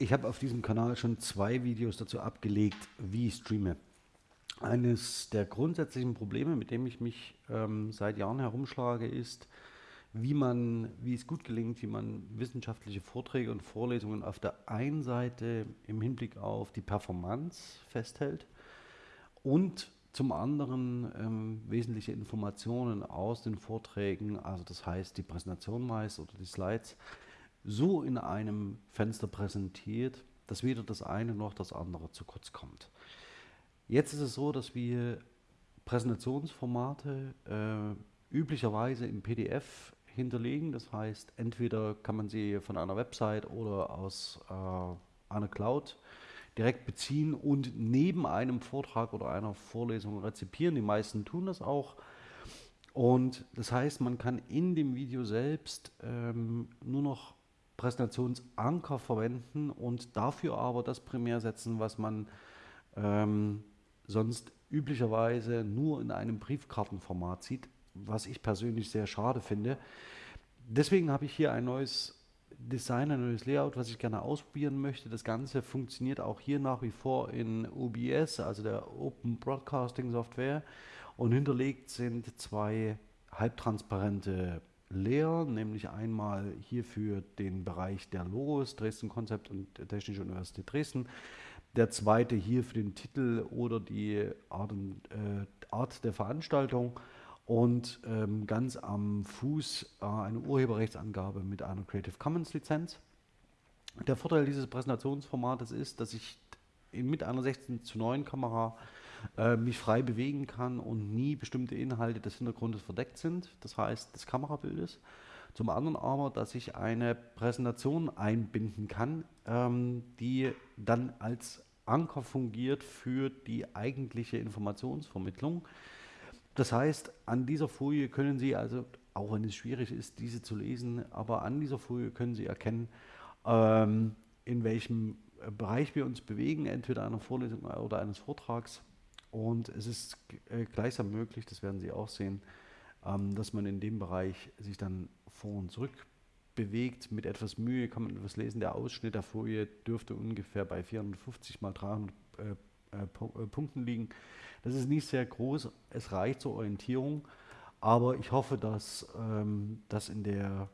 Ich habe auf diesem Kanal schon zwei Videos dazu abgelegt, wie ich streame. Eines der grundsätzlichen Probleme, mit dem ich mich ähm, seit Jahren herumschlage, ist, wie man, wie es gut gelingt, wie man wissenschaftliche Vorträge und Vorlesungen auf der einen Seite im Hinblick auf die Performance festhält und zum anderen ähm, wesentliche Informationen aus den Vorträgen, also das heißt die Präsentation meist oder die Slides, so in einem Fenster präsentiert, dass weder das eine noch das andere zu kurz kommt. Jetzt ist es so, dass wir Präsentationsformate äh, üblicherweise im PDF hinterlegen. Das heißt, entweder kann man sie von einer Website oder aus äh, einer Cloud direkt beziehen und neben einem Vortrag oder einer Vorlesung rezipieren. Die meisten tun das auch. Und das heißt, man kann in dem Video selbst ähm, nur noch Präsentationsanker verwenden und dafür aber das primär setzen, was man ähm, sonst üblicherweise nur in einem Briefkartenformat sieht, was ich persönlich sehr schade finde. Deswegen habe ich hier ein neues Design, ein neues Layout, was ich gerne ausprobieren möchte. Das Ganze funktioniert auch hier nach wie vor in OBS, also der Open Broadcasting Software. Und hinterlegt sind zwei halbtransparente Layer, nämlich einmal hier für den Bereich der Logos, Dresden Konzept und Technische Universität Dresden. Der zweite hier für den Titel oder die Art, äh, Art der Veranstaltung. Und ähm, ganz am Fuß äh, eine Urheberrechtsangabe mit einer Creative Commons Lizenz. Der Vorteil dieses Präsentationsformates ist, dass ich mit einer 16 zu 9 Kamera äh, mich frei bewegen kann und nie bestimmte Inhalte des Hintergrundes verdeckt sind, das heißt des Kamerabildes. Zum anderen aber, dass ich eine Präsentation einbinden kann, ähm, die dann als Anker fungiert für die eigentliche Informationsvermittlung. Das heißt, an dieser Folie können Sie also, auch wenn es schwierig ist, diese zu lesen, aber an dieser Folie können Sie erkennen, ähm, in welchem Bereich wir uns bewegen, entweder einer Vorlesung oder eines Vortrags. Und es ist äh, gleichsam möglich, das werden Sie auch sehen, ähm, dass man in dem Bereich sich dann vor und zurück bewegt. Mit etwas Mühe kann man etwas lesen. Der Ausschnitt der Folie dürfte ungefähr bei 450 mal 300 äh, äh, Punkten liegen. Das ist nicht sehr groß, es reicht zur Orientierung. Aber ich hoffe, dass ähm, das in der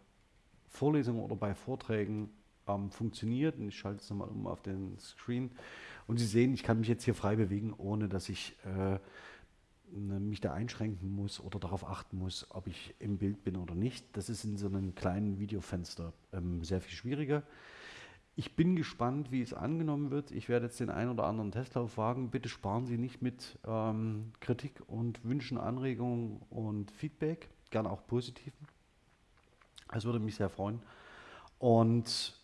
Vorlesung oder bei Vorträgen ähm, funktioniert. Und ich schalte es nochmal um auf den Screen. Und Sie sehen, ich kann mich jetzt hier frei bewegen, ohne dass ich äh, ne, mich da einschränken muss oder darauf achten muss, ob ich im Bild bin oder nicht. Das ist in so einem kleinen Videofenster ähm, sehr viel schwieriger. Ich bin gespannt, wie es angenommen wird. Ich werde jetzt den einen oder anderen Testlauf wagen. Bitte sparen Sie nicht mit ähm, Kritik und Wünschen, Anregungen und Feedback, gerne auch positiven. Das würde mich sehr freuen. Und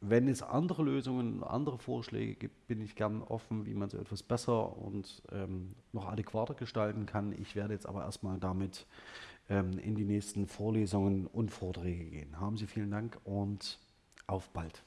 wenn es andere Lösungen, andere Vorschläge gibt, bin ich gern offen, wie man so etwas besser und ähm, noch adäquater gestalten kann. Ich werde jetzt aber erstmal damit ähm, in die nächsten Vorlesungen und Vorträge gehen. Haben Sie vielen Dank und auf bald.